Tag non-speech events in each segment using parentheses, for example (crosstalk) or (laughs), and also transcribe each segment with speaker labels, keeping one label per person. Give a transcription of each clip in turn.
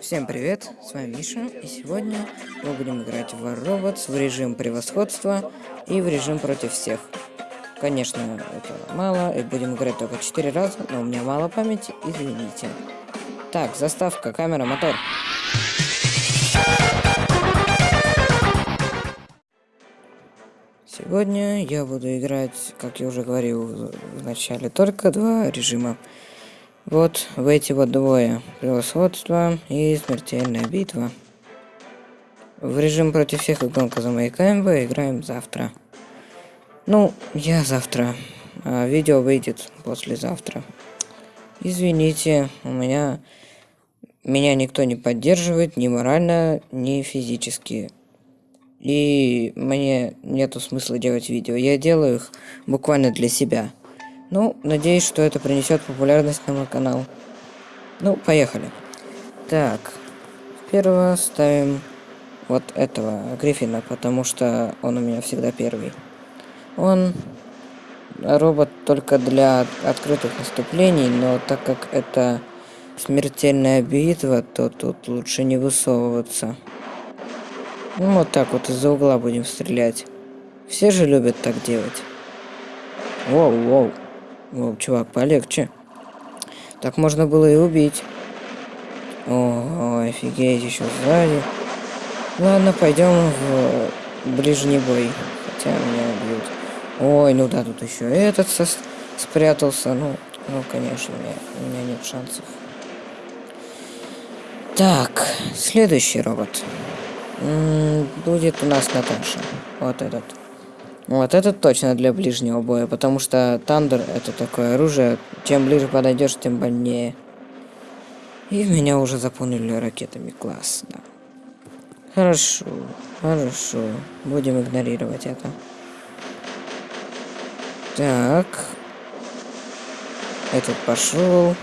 Speaker 1: Всем привет, с вами Миша, и сегодня мы будем играть в Robots в режим превосходства и в режим против всех. Конечно, это мало, и будем играть только 4 раза, но у меня мало памяти, извините. Так, заставка, камера, мотор. Сегодня я буду играть, как я уже говорил в начале, только два режима. Вот в эти вот двое. Превосходство и смертельная битва. В режим против всех и гонка за моей КМВ играем завтра. Ну, я завтра. А видео выйдет послезавтра. Извините, у меня... Меня никто не поддерживает ни морально, ни физически. И мне нету смысла делать видео. Я делаю их буквально для себя. Ну, надеюсь, что это принесет популярность на мой канал. Ну, поехали. Так, первого ставим вот этого Гриффина, потому что он у меня всегда первый. Он робот только для открытых наступлений, но так как это смертельная битва, то тут лучше не высовываться. Ну, вот так вот из-за угла будем стрелять. Все же любят так делать. Воу, воу. О, чувак, полегче. Так можно было и убить. О, офигеть, еще сзади. Ладно, пойдем в ближний бой. Хотя меня убьют. Ой, ну да, тут еще этот спрятался. Ну, ну, конечно, у меня, у меня нет шансов. Так, следующий робот. М -м, будет у нас Наташа. Вот этот. Вот это точно для ближнего боя, потому что Тандер это такое оружие, чем ближе подойдешь, тем больнее. И меня уже заполнили ракетами, классно. Хорошо, хорошо, будем игнорировать это. Так. Этот пошел.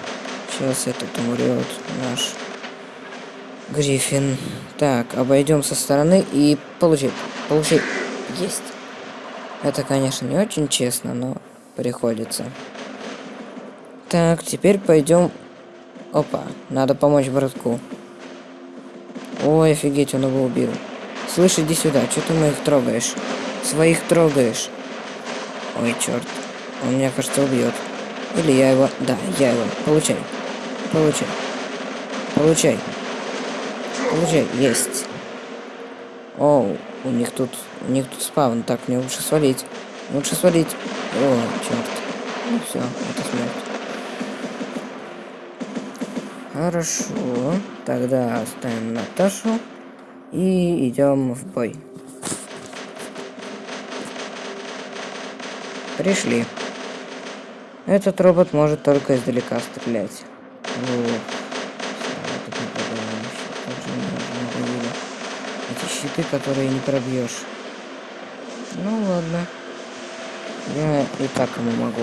Speaker 1: Сейчас этот умрет наш Гриффин. Так, обойдем со стороны и получить. Получить. Есть. Это, конечно, не очень честно, но приходится. Так, теперь пойдем... Опа, надо помочь братку. Ой, офигеть, он его убил. Слышь, иди сюда, что ты моих трогаешь? Своих трогаешь. Ой, черт. Он меня, кажется, убьет. Или я его... Да, я его. Получай. Получай. Получай. Получай. Есть. Оу. У них тут, у них тут спавн. Так, мне лучше свалить. Лучше свалить. О, черт. Ну все, это смерть. Хорошо. Тогда оставим Наташу. И идем в бой. Пришли. Этот робот может только издалека стрелять. Вот. Щиты, которые не пробьешь. Ну ладно. Я и так ему могу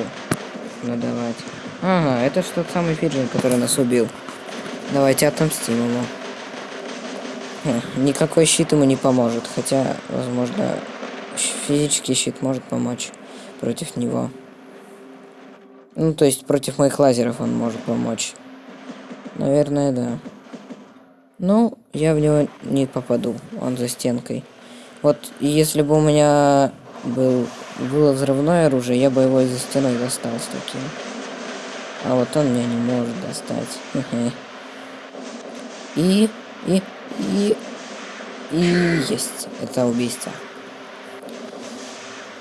Speaker 1: надавать. Ага, это что тот самый Фиджин, который нас убил. Давайте отомстим ему. Хм, никакой щит ему не поможет, хотя, возможно, физический щит может помочь против него. Ну, то есть против моих лазеров он может помочь. Наверное, да. Ну, я в него не попаду. Он за стенкой. Вот если бы у меня был, было взрывное оружие, я бы его из-за стены достал с таким. А вот он меня не может достать. (laughs) И, и, и, и есть. Это убийство.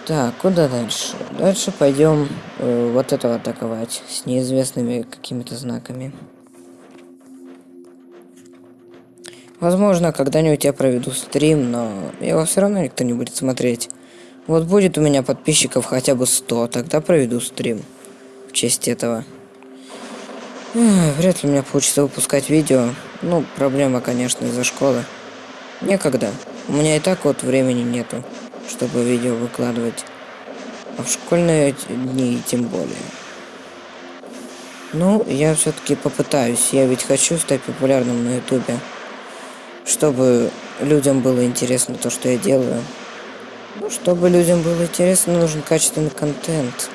Speaker 1: Так, куда дальше? Дальше пойдем э, вот этого атаковать с неизвестными какими-то знаками. Возможно, когда-нибудь я проведу стрим, но его все равно никто не будет смотреть. Вот будет у меня подписчиков хотя бы 100, тогда проведу стрим в честь этого. Вряд ли у меня получится выпускать видео. Ну, проблема, конечно, из-за школы. Некогда. У меня и так вот времени нету, чтобы видео выкладывать. А в школьные дни тем более. Ну, я все-таки попытаюсь. Я ведь хочу стать популярным на ютубе чтобы людям было интересно то, что я делаю. Ну, чтобы людям было интересно, нужен качественный контент.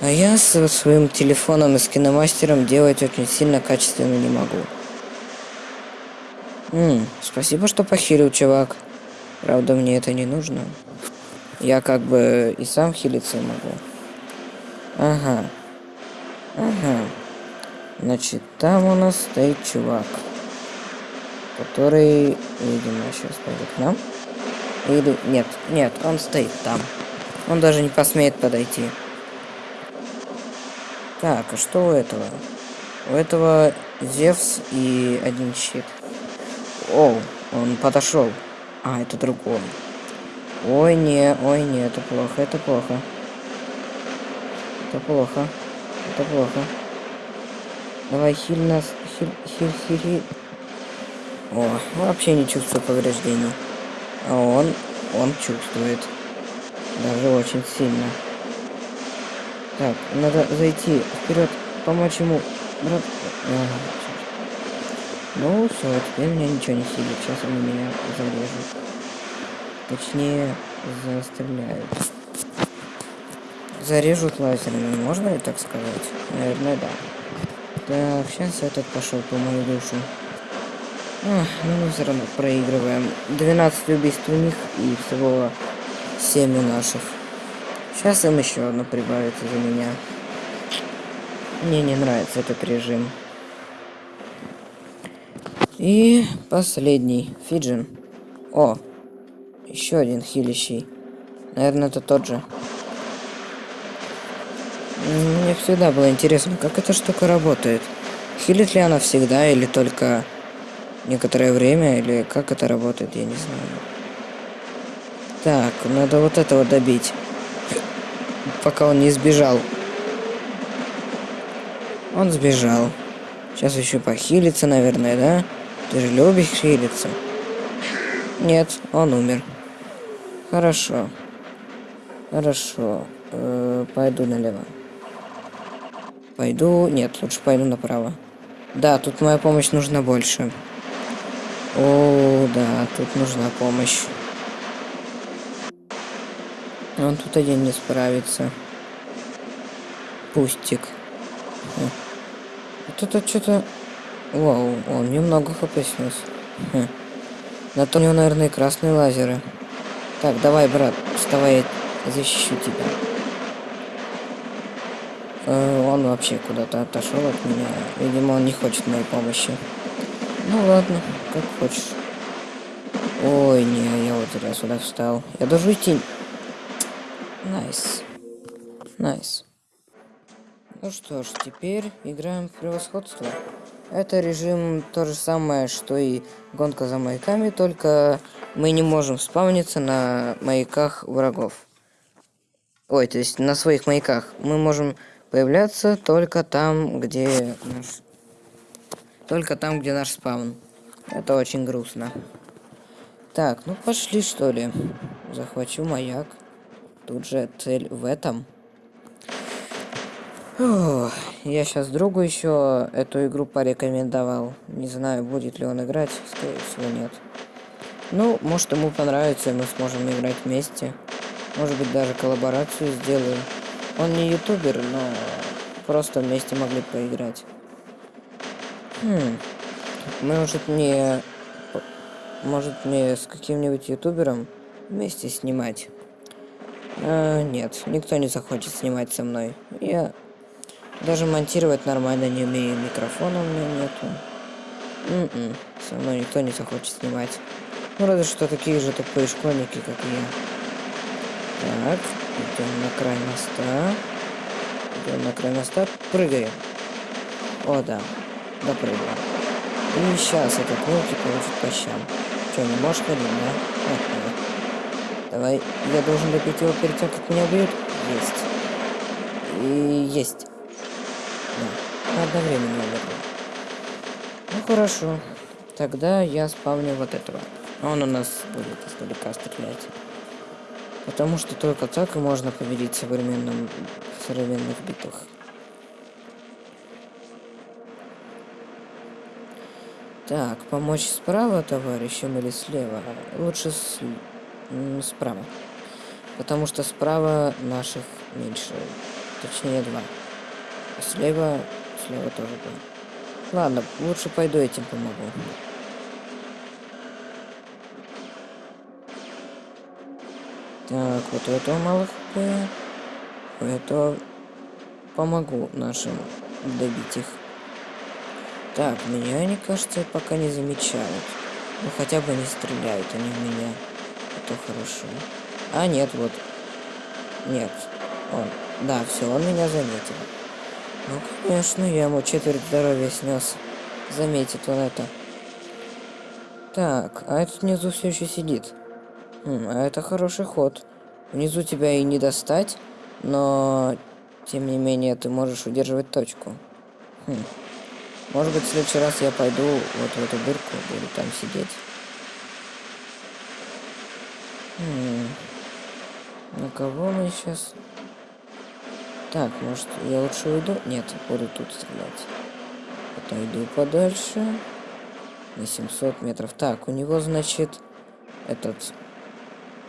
Speaker 1: А я со своим телефоном и с киномастером делать очень сильно качественно не могу. М, спасибо, что похилил, чувак. Правда, мне это не нужно. Я как бы и сам хилиться могу. Ага. Ага. Значит, там у нас стоит чувак. Который, видимо, сейчас пойдет к нам. Или... Нет, нет, он стоит там. Он даже не посмеет подойти. Так, а что у этого? У этого Зевс и один щит. О, он подошел. А, это другой. Ой, не, ой, не, это плохо, это плохо. Это плохо. Это плохо. Давай, хиль нас. Хиль, хиль, хиль, хиль. О, вообще не чувствую повреждений. А он, он чувствует. Даже очень сильно. Так, надо зайти вперед, помочь ему. Брат. Ага. Ну все, теперь меня ничего не сидит. Сейчас они меня зарежут. Точнее, застреляют. Зарежут лазерами, можно ли так сказать? Наверное, да. Так, сейчас этот пошел по мою душу. Ах, ну мы все равно проигрываем. 12 убийств у них и всего 7 у наших. Сейчас им еще одно прибавится за меня. Мне не нравится этот режим. И последний. Фиджин. О, еще один хилищий. Наверное, это тот же. Мне всегда было интересно, как эта штука работает. Хилит ли она всегда или только некоторое время, или как это работает, я не знаю. Так, надо вот этого добить. Пока он не сбежал. Он сбежал. Сейчас еще похилится, наверное, да? Ты же любишь хилиться. Нет, он умер. Хорошо. Хорошо. Э пойду налево. Пойду... Нет, лучше пойду направо. Да, тут моя помощь нужна больше. О, да, тут нужна помощь. Он тут один не справится. Пустик. Вот это что-то... Вау, он немного хп снес. Хм. На то у него, наверное, красные лазеры. Так, давай, брат, вставай, я защищу тебя. Э, он вообще куда-то отошел от меня. Видимо, он не хочет моей помощи. Ну ладно, как хочешь. Ой, не, я вот зря сюда встал. Я должен идти. Nice. Nice. Ну что ж, теперь играем в превосходство. Это режим то же самое, что и гонка за маяками, только мы не можем спавниться на маяках врагов. Ой, то есть на своих маяках. Мы можем появляться только там, где наш только там, где наш спаун. Это очень грустно. Так, ну пошли, что ли. Захвачу маяк. Тут же цель в этом. Ох, я сейчас другу еще эту игру порекомендовал. Не знаю, будет ли он играть. Скорее всего, нет. Ну, может ему понравится, и мы сможем играть вместе. Может быть, даже коллаборацию сделаю. Он не ютубер, но просто вместе могли поиграть. Хм. Может мне... Может мне с каким-нибудь ютубером вместе снимать? А, нет, никто не захочет снимать со мной. Я даже монтировать нормально не умею. Микрофона у меня нету. М м-м, -м, со мной никто не захочет снимать. Ну, разве что такие же тупые школьники, как я. Так, идем на край моста. Идем на край моста. Прыгаем. О, да допрыгал. И сейчас этот волки получит по щам. Че, не можешь ходить, да? Ага. Давай, я должен добить его перед тем, как меня убьют? Есть. И есть. Да, одновременно умерли. Ну хорошо. Тогда я спавню вот этого. Он у нас будет издалека стрелять. Потому что только так и можно победить в современном, современных битвах. Так, помочь справа товарищам или слева? Лучше с... справа. Потому что справа наших меньше. Точнее, два. А слева... Слева тоже два. Ладно, лучше пойду этим помогу. Так, вот у этого мало хп. У этого помогу нашим добить их. Так, меня они, кажется, пока не замечают. Ну, хотя бы не стреляют они в меня. Это хорошо. А, нет, вот. Нет. Он. Да, все, он меня заметил. Ну, конечно, я ему четверть здоровья снес. Заметит он это. Так, а этот внизу все еще сидит. Хм, а это хороший ход. Внизу тебя и не достать, но тем не менее ты можешь удерживать точку. Хм. Может быть, в следующий раз я пойду вот в эту дырку, буду там сидеть. Хм. На кого мы сейчас? Так, может, я лучше уйду? Нет, буду тут стрелять. Отойду подальше. На 700 метров. Так, у него, значит, этот...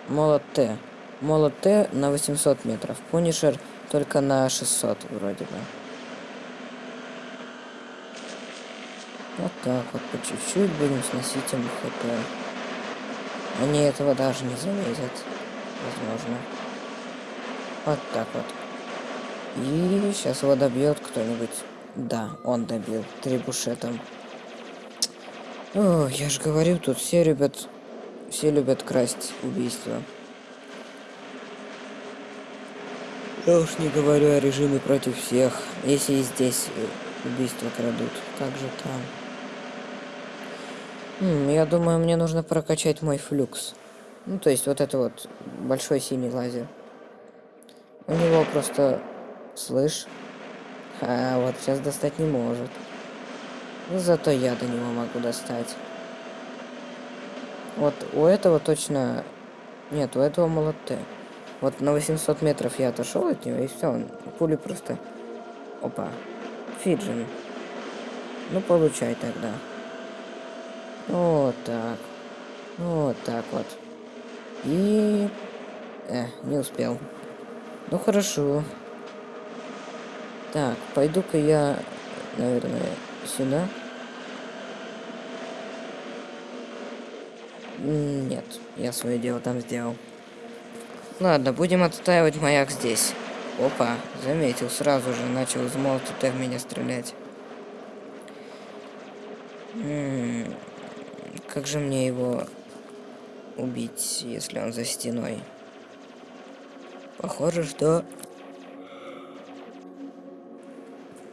Speaker 1: Молот Т. Молот Т на 800 метров. Пунишер только на 600 вроде бы. Вот так вот, по чуть-чуть будем сносить им хп. Они этого даже не заметят. Возможно. Вот так вот. И сейчас его добьет кто-нибудь. Да, он добил. Трибушетом. О, я же говорю, тут все любят... Все любят красть убийства. Я уж не говорю о режиме против всех. Если и здесь э, убийства крадут, как же там? Я думаю, мне нужно прокачать мой флюкс. Ну, то есть вот это вот большой синий лазер. У него просто... Слышь? А, вот сейчас достать не может. Но зато я до него могу достать. Вот у этого точно... Нет, у этого молоты. Вот на 800 метров я отошел от него, и все, он пули просто... Опа. Фиджин. Ну, получай тогда. Вот так. Вот так вот. И... Э, не успел. Ну хорошо. Так, пойду-ка я, наверное, сюда. Нет, я свое дело там сделал. Ладно, будем отстаивать маяк здесь. Опа, заметил, сразу же начал из молота в меня стрелять. Как же мне его убить, если он за стеной? Похоже, что...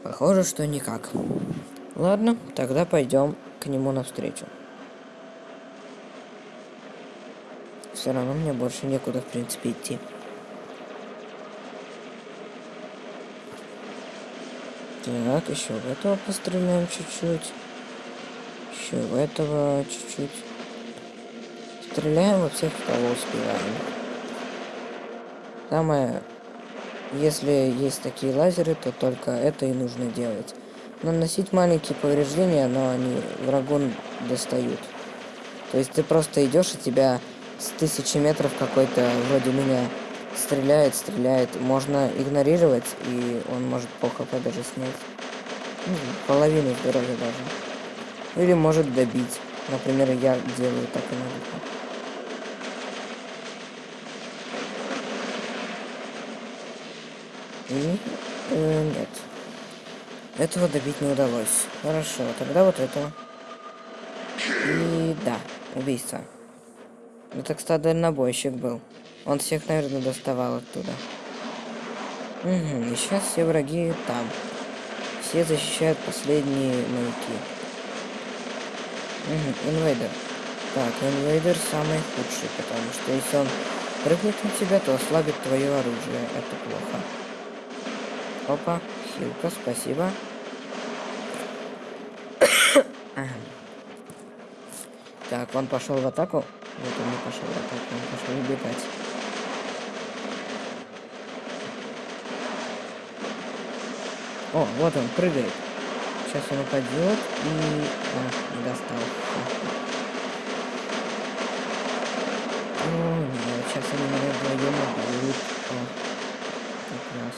Speaker 1: Похоже, что никак. Ладно, тогда пойдем к нему навстречу. Все равно мне больше некуда, в принципе, идти. Так, еще в этого постреляем чуть-чуть. Еще в этого чуть-чуть. Стреляем во всех, кого успеваем. Самое... Если есть такие лазеры, то только это и нужно делать. Наносить маленькие повреждения, но они врагу достают. То есть ты просто идешь, и тебя с тысячи метров какой-то вроде меня стреляет, стреляет. Можно игнорировать, и он может по хп даже снять. Ну, половину здоровья даже. Или может добить. Например, я делаю так иногда. И э, нет. Этого добить не удалось. Хорошо, тогда вот этого. И да, убийство. Это, кстати, дальнобойщик был. Он всех, наверное, доставал оттуда. Угу, и сейчас все враги там. Все защищают последние маяки. Угу, инвейдер. Так, инвейдер самый худший, потому что если он прыгнет на тебя, то ослабит твое оружие. Это плохо. Опа, хилка, спасибо. так, он пошел в атаку. Вот он не пошел в атаку, он пошел убегать. О, вот он, прыгает сейчас он упадет и... О, не достал. О, нет, сейчас они меня вдвоем обоют. О, как раз.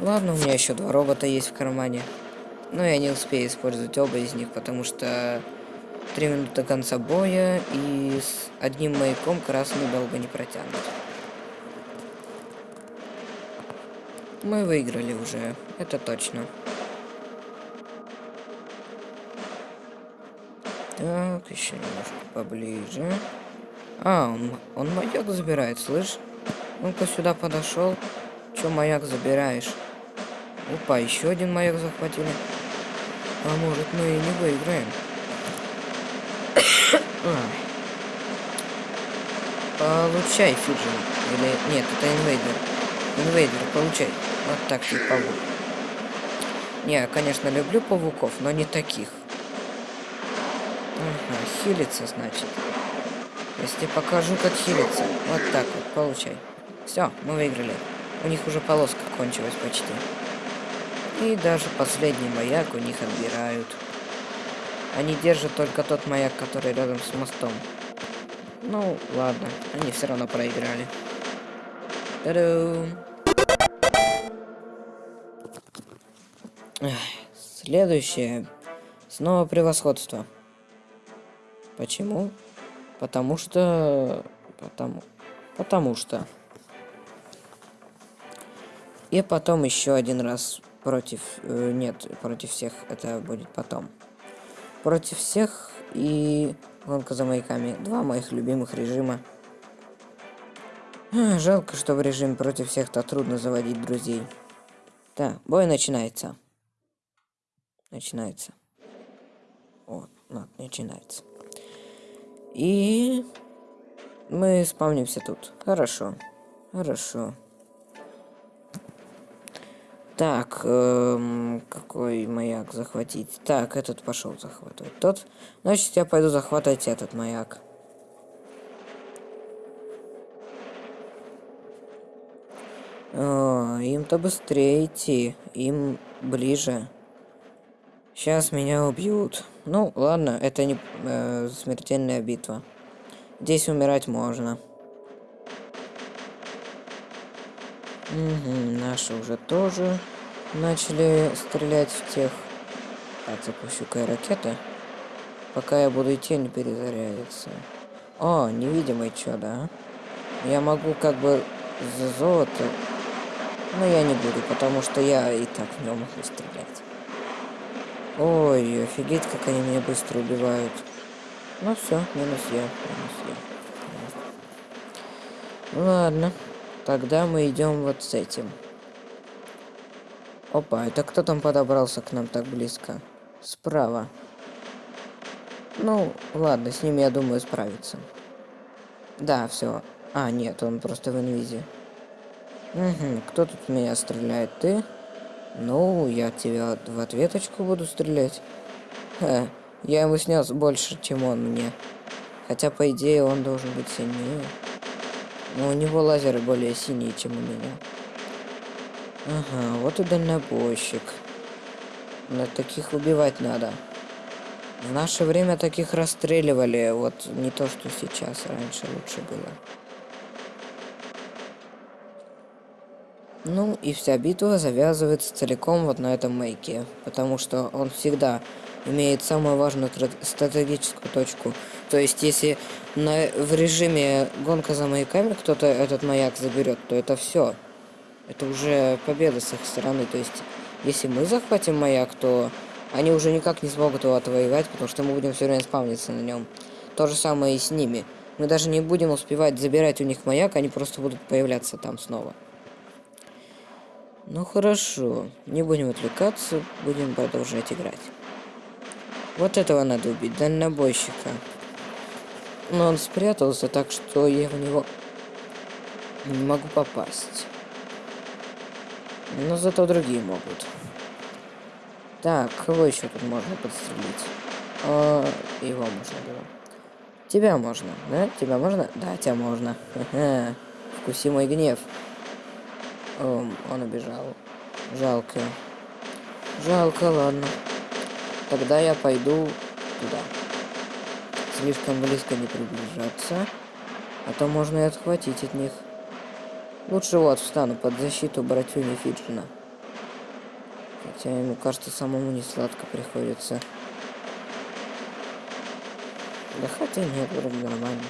Speaker 1: Ладно, у меня еще два робота есть в кармане. Но я не успею использовать оба из них, потому что... Три минуты до конца боя, и с одним маяком красный долго не протянут. Мы выиграли уже, это точно. Так, еще немножко поближе. А, он, он маяк забирает, слышь? Ну-ка сюда подошел. Че маяк забираешь? Опа, еще один маяк захватили. А может мы и не выиграем? (coughs) Получай, Fujin. Или... Нет, это Invader. Invader, получай. Вот так ты паук. Не, конечно, люблю пауков, но не таких. Ага, хилится, значит. Если покажу, как хилится. Вот так вот, получай. Все, мы выиграли. У них уже полоска кончилась почти. И даже последний маяк у них отбирают. Они держат только тот маяк, который рядом с мостом. Ну, ладно, они все равно проиграли. Та-дам! Следующее. Снова превосходство. Почему? Потому что... Потому... Потому что... И потом еще один раз против... Э, нет, против всех. Это будет потом. Против всех и гонка за маяками. Два моих любимых режима. Жалко, что в режиме против всех-то трудно заводить друзей. Да, бой начинается. Начинается. Вот, начинается. И мы спавнимся тут. Хорошо. Хорошо. Так, эм, какой маяк захватить? Так, этот пошел захватывать. Тот. Значит, я пойду захватывать этот маяк. им-то быстрее идти. Им ближе. Сейчас меня убьют. Ну, ладно, это не э, смертельная битва. Здесь умирать можно. Угу, наши уже тоже начали стрелять в тех. Так, запущу-ка ракеты. Пока я буду идти, не перезарядится. О, невидимый чё, да? Я могу как бы за золото... Но я не буду, потому что я и так в нем могу стрелять. Ой, офигеть, как они меня быстро убивают. Ну все, минус я, минус я. Ладно, тогда мы идем вот с этим. Опа, это кто там подобрался к нам так близко? Справа. Ну, ладно, с ним, я думаю, справиться. Да, все. А, нет, он просто в инвизе. Угу, кто тут меня стреляет? Ты? Ну, я тебя в ответочку буду стрелять. Ха, я ему снес больше, чем он мне. Хотя, по идее, он должен быть сильнее. Но у него лазеры более синие, чем у меня. Ага, вот и дальнобойщик. На таких убивать надо. В наше время таких расстреливали, вот не то, что сейчас, раньше лучше было. Ну и вся битва завязывается целиком вот на этом мейке, потому что он всегда имеет самую важную стратегическую точку. То есть, если на, в режиме гонка за маяками кто-то этот маяк заберет, то это все. Это уже победа с их стороны. То есть, если мы захватим маяк, то они уже никак не смогут его отвоевать, потому что мы будем все время спавниться на нем. То же самое и с ними. Мы даже не будем успевать забирать у них маяк, они просто будут появляться там снова. Ну хорошо, не будем отвлекаться, будем продолжать играть. Вот этого надо убить, дальнобойщика. Но он спрятался так, что я в него не могу попасть. Но зато другие могут. Так, кого еще тут можно подстрелить? О, его можно было. Тебя можно, да? Тебя можно? Да, тебя можно. Ха-ха. (laughs) Вкуси мой гнев. О, он убежал. Жалко. Жалко, ладно. Тогда я пойду туда. Слишком близко не приближаться. А то можно и отхватить от них. Лучше вот встану под защиту братюни Фиджина. Хотя ему кажется, самому не сладко приходится. Да хотя нет, вроде нормально.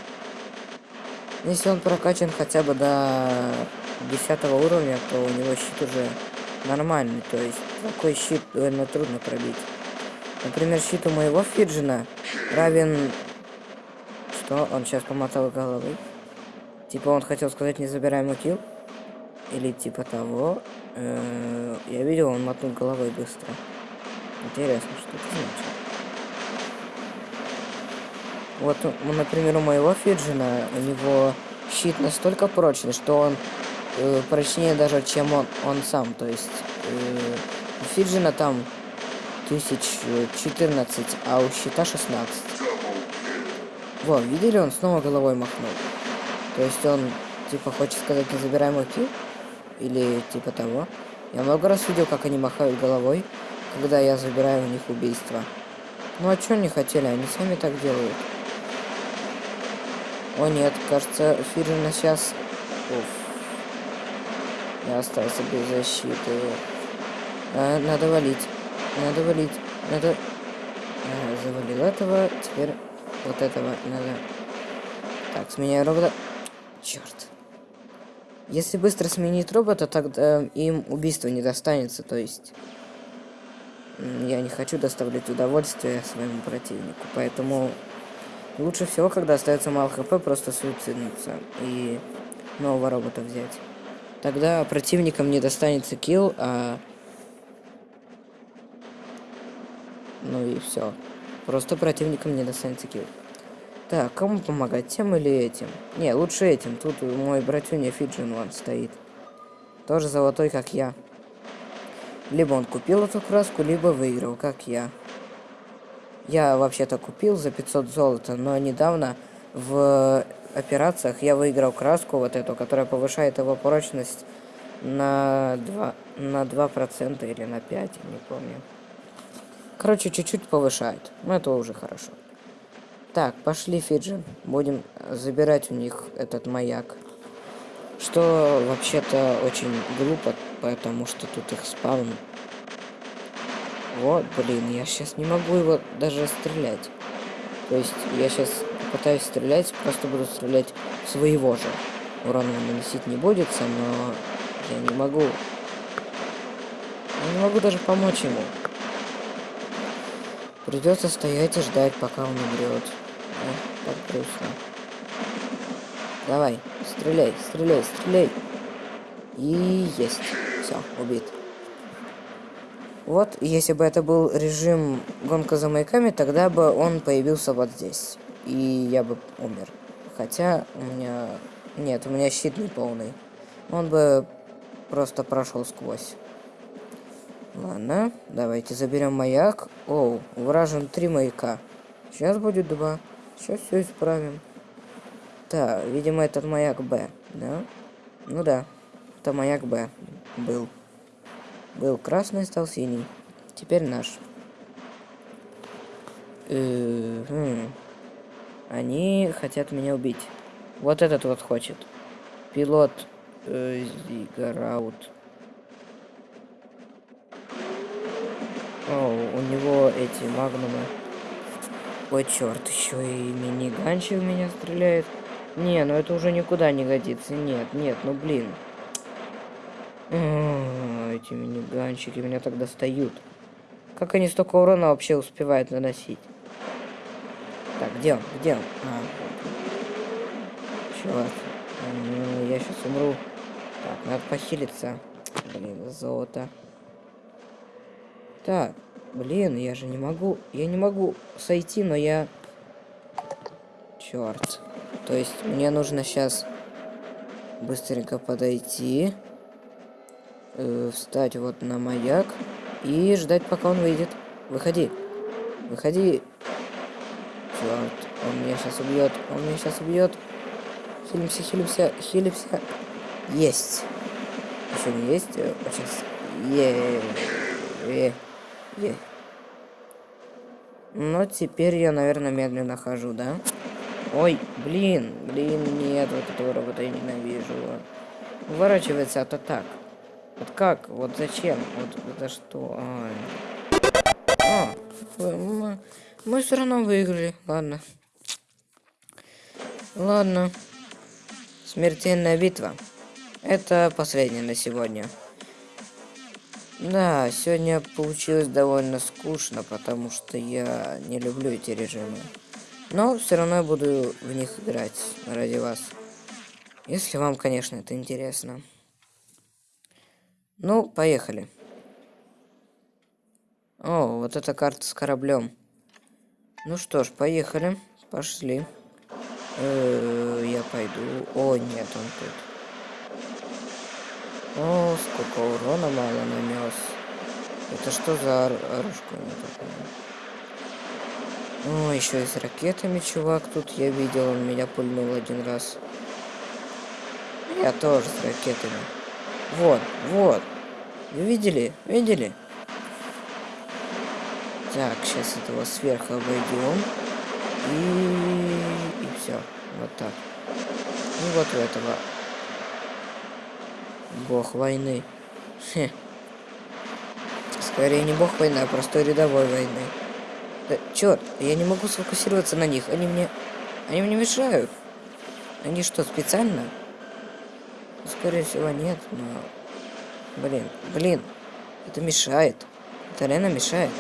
Speaker 1: Если он прокачан хотя бы до 10 уровня, то у него щит уже нормальный. То есть такой щит довольно трудно пробить. Например, щит у моего Фиджина равен... Что? Он сейчас помотал головой. Типа он хотел сказать не забираем килл? Или типа того. -э я видел, он мотнул головой быстро. Интересно, что это значит. Вот, например, у моего Фиджина, у него щит настолько прочный, что он э, прочнее даже, чем он, он сам. То есть э, у Фиджина там 1014, а у щита 16. Во, видели, он снова головой махнул. То есть он, типа, хочет сказать, не забирай мой килл? Или типа того. Я много раз видел, как они махают головой, когда я забираю у них убийство. Ну а что они хотели? Они сами так делают. О нет, кажется, Фирина сейчас... Уф. Я остался без защиты. А, надо валить. Надо валить. Надо... А, завалил этого. Теперь вот этого надо... Так, сменяю робота. Черт. Если быстро сменить робота, тогда им убийство не достанется, то есть... Я не хочу доставлять удовольствие своему противнику, поэтому Лучше всего, когда остается мало хп, просто суициднуться и нового робота взять. Тогда противникам не достанется килл, а... Ну и все. Просто противникам не достанется килл. Так, кому помогать, тем или этим? Не, лучше этим. Тут мой братюня Фиджин вон стоит. Тоже золотой, как я. Либо он купил эту краску, либо выиграл, как я. Я вообще-то купил за 500 золота, но недавно в операциях я выиграл краску вот эту, которая повышает его прочность на 2, на 2% или на 5, я не помню. Короче, чуть-чуть повышает. Но это уже хорошо. Так, пошли, Фиджин. Будем забирать у них этот маяк. Что вообще-то очень глупо, потому что тут их спаун вот, блин, я сейчас не могу его даже стрелять. То есть я сейчас пытаюсь стрелять, просто буду стрелять своего же. Урон он наносить не будет, но я не могу. Я не могу даже помочь ему. Придется стоять и ждать, пока он умрет. А, так грустно. Давай, стреляй, стреляй, стреляй. И есть. Все, убит. Вот, если бы это был режим гонка за маяками, тогда бы он появился вот здесь. И я бы умер. Хотя у меня... Нет, у меня щит не полный. Он бы просто прошел сквозь. Ладно, давайте заберем маяк. Оу, вражен три маяка. Сейчас будет два. Сейчас все исправим. Так, видимо, этот маяк Б, да? Ну да, это маяк Б был. Был красный, стал синий. Теперь наш. Э -э Они хотят меня убить. Вот этот вот хочет. Пилот э Зигараут. О, у него эти магнумы. Ой, черт, еще и мини-ганчик в меня стреляет. Не, ну это уже никуда не годится. Нет, нет, ну блин эти миниганчики меня так достают. Как они столько урона вообще успевают наносить? Так, где он? Где он? А, Черт. Я сейчас умру. Так, надо похилиться. Блин, золото. Так, блин, я же не могу... Я не могу сойти, но я... Черт. То есть мне нужно сейчас быстренько подойти э, встать вот на маяк и ждать, пока он выйдет. Выходи. Выходи. Черт, он меня сейчас убьет. Он меня сейчас убьет. Хилимся, хилимся, хилимся. Есть. Еще не есть. Сейчас. Е. Е. Е. Но теперь я, наверное, медленно хожу, да? Ой, блин, блин, нет, вот этого робота я ненавижу. Уворачивается от атак. Вот как? Вот зачем? Вот за что? Ай. А, мы, все равно выиграли. Ладно. Ладно. Смертельная битва. Это последнее на сегодня. Да, сегодня получилось довольно скучно, потому что я не люблю эти режимы. Но все равно я буду в них играть ради вас. Если вам, конечно, это интересно. Ну, поехали. О, вот эта карта с кораблем. Ну что ж, поехали. Пошли. Э -э, я пойду. О, нет, он тут. О, сколько урона мало нанес. Это что за оружка О, еще и с ракетами чувак тут я видел, он меня пульнул один раз. Я тоже с ракетами. Вот, вот. Вы видели? Видели? Так, сейчас этого сверху обойдем. И, и все. Вот так. И вот у этого. Бог войны. Хе. Скорее не бог войны, а простой рядовой войны. Да, черт, я не могу сфокусироваться на них. Они мне... Они мне мешают. Они что, специально? Скорее всего, нет, но... Блин, блин. Это мешает. Это реально мешает.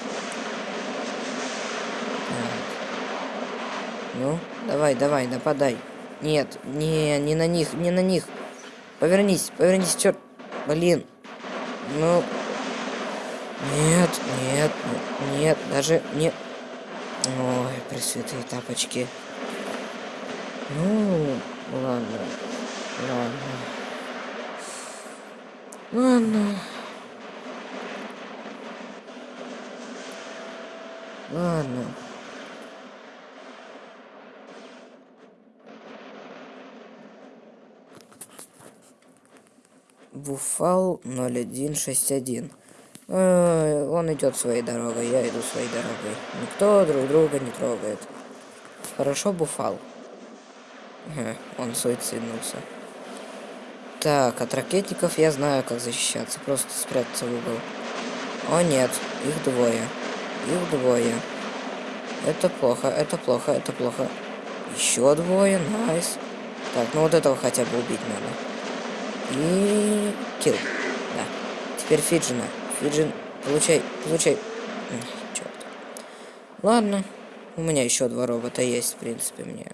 Speaker 1: Ну, давай, давай, нападай. Нет, не, не на них, не на них. Повернись, повернись, черт. Блин. Ну. Нет, нет, нет, даже не... Ой, пресвятые тапочки. Ну, ладно. Ладно. Ладно. Ладно. Буфал 0161. Э, он идет своей дорогой, я иду своей дорогой. Никто друг друга не трогает. Хорошо, Буфал. Э, он суициднулся. Так, от ракетников я знаю, как защищаться. Просто спрятаться в угол. О нет, их двое. Их двое. Это плохо, это плохо, это плохо. Еще двое, найс. Так, ну вот этого хотя бы убить надо. И... Килл. Да. Теперь Фиджина. Фиджин, получай, получай. Черт. Ладно. У меня еще два робота есть, в принципе, мне.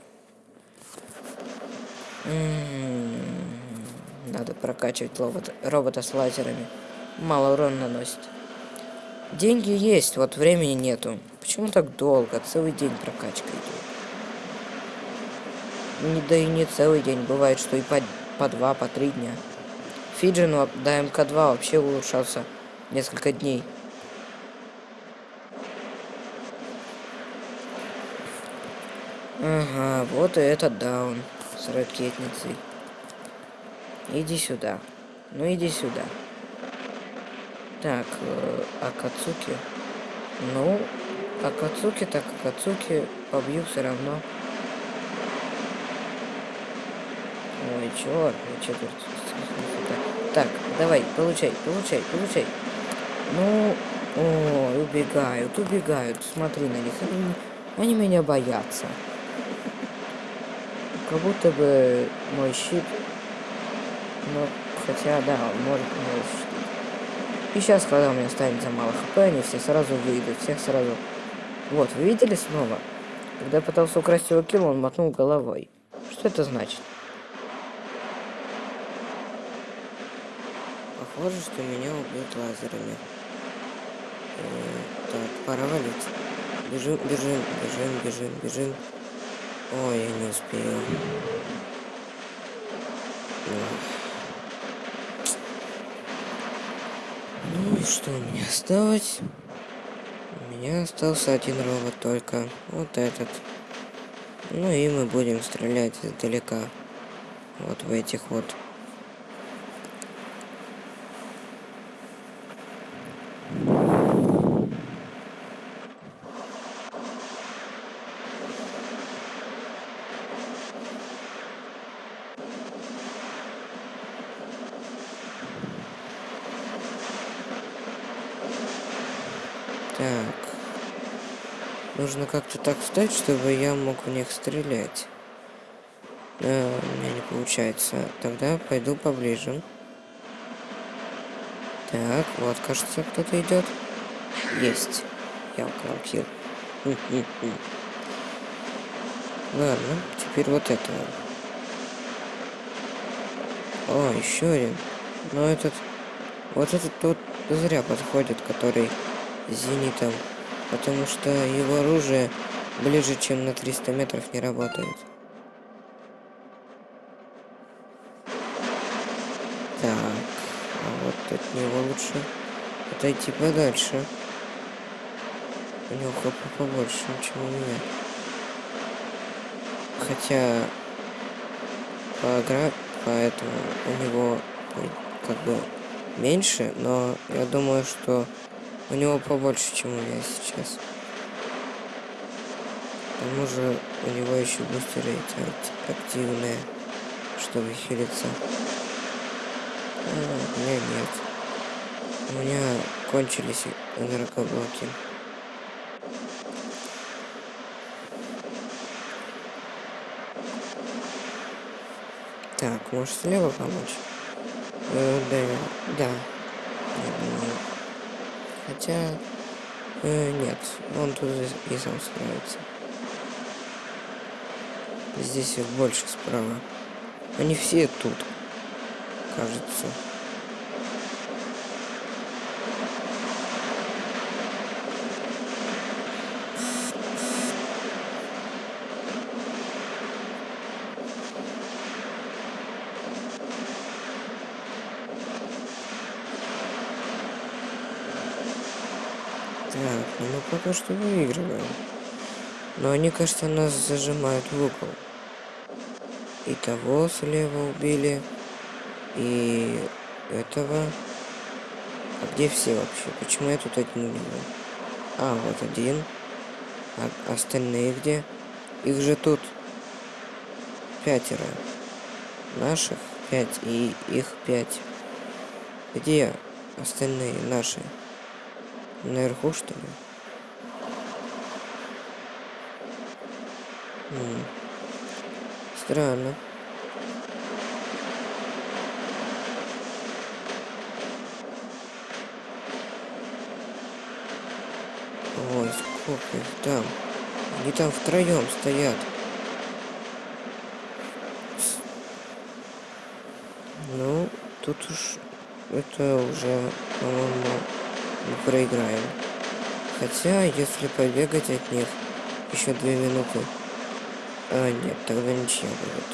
Speaker 1: М-м-м. Надо прокачивать робота, робота с лазерами. Мало урона наносит. Деньги есть, вот времени нету. Почему так долго? Целый день прокачка идет. Не, да и не целый день. Бывает, что и по по два, по три дня. Фиджину до МК2 вообще улучшался несколько дней. Ага, вот и этот даун с ракетницей. Иди сюда. Ну иди сюда. Так, э, Акацуки. Ну, Акацуки, так Акацуки побью все равно. Ой, черт, четверть. Так, давай, получай, получай, получай. Ну, ой, убегают, убегают. Смотри на них. Они, меня боятся. Как будто бы мой щит... Ну, хотя, да, может мой щит. И сейчас, когда у меня останется мало хп, они все сразу выйдут, всех сразу... Вот, вы видели снова? Когда я пытался украсть его килл, он мотнул головой. Что это значит? Похоже, что меня убьют лазерами. Э, так, пора валить. Бежим, бежим, бежим, бежим, бежим. Ой, я не успею. Ну и что меня осталось? У меня остался один робот только. Вот этот. Ну и мы будем стрелять издалека. Вот в этих вот Так. Как-то так встать, чтобы я мог в них стрелять. Э, у меня не получается. Тогда пойду поближе. Так, вот, кажется, кто-то идет. Есть. Я украл килл. Ладно, теперь вот это. О, еще один. Но этот... Вот этот тот зря подходит, который зенитом. Потому что его оружие ближе, чем на 300 метров не работает. Так, а вот от него лучше отойти подальше. У него хп побольше, чем у меня. Хотя по игра, поэтому у него как бы меньше, но я думаю, что у него побольше, чем у меня сейчас. К тому же у него еще бустеры эти активные, чтобы хилиться. А, у меня нет. У меня кончились энергоблоки. Так, может слева помочь? Э, да, да. Хотя... Э, нет, он тут и сам справится. Здесь их больше справа. Они все тут кажется. Так, ну мы пока что выигрываем. Но они, кажется, нас зажимают в угол. И того слева убили и этого. А где все вообще? Почему я тут один увидел? А, вот один. А остальные где? Их же тут пятеро. Наших пять и их пять. Где остальные наши? Наверху, что ли? М -м. Странно. Ой, сколько их там. Они там втроем стоят. Ну, тут уж это уже, по-моему, не проиграем. Хотя, если побегать от них еще две минуты... А, нет, тогда ничего будет.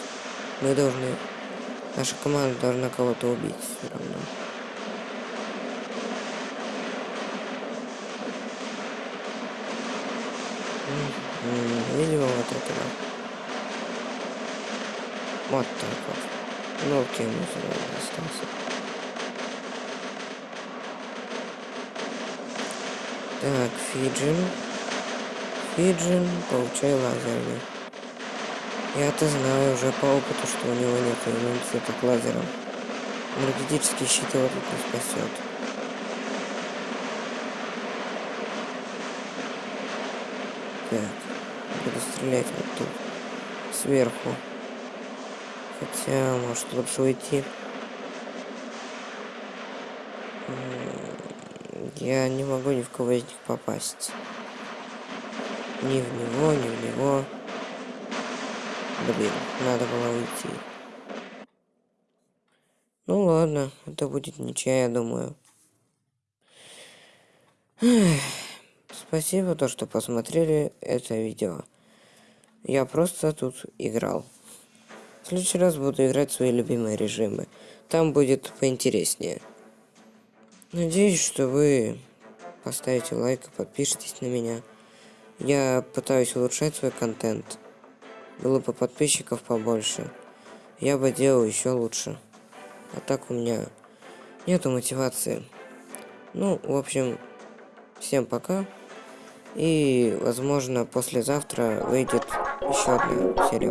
Speaker 1: Мы должны... Наша команда должна кого-то убить все равно. Видимо, вот этого. Вот так вот. Ну, окей, мы остался. Так, Фиджин. Фиджин, получай лазерный. Я-то знаю уже по опыту, что у него нет иммунитета к лазерам. Энергетический щит его тут не спасет. Так буду стрелять вот тут сверху. Хотя, может лучше уйти. Я не могу ни в кого из них попасть. Ни в него, ни в него. Блин, надо было уйти. Ну ладно, это будет ничья, я думаю. Спасибо, то, что посмотрели это видео. Я просто тут играл. В следующий раз буду играть свои любимые режимы. Там будет поинтереснее. Надеюсь, что вы поставите лайк и подпишитесь на меня. Я пытаюсь улучшать свой контент. Было бы подписчиков побольше. Я бы делал еще лучше. А так у меня нету мотивации. Ну, в общем, всем пока. И, возможно, послезавтра выйдет еще одна серия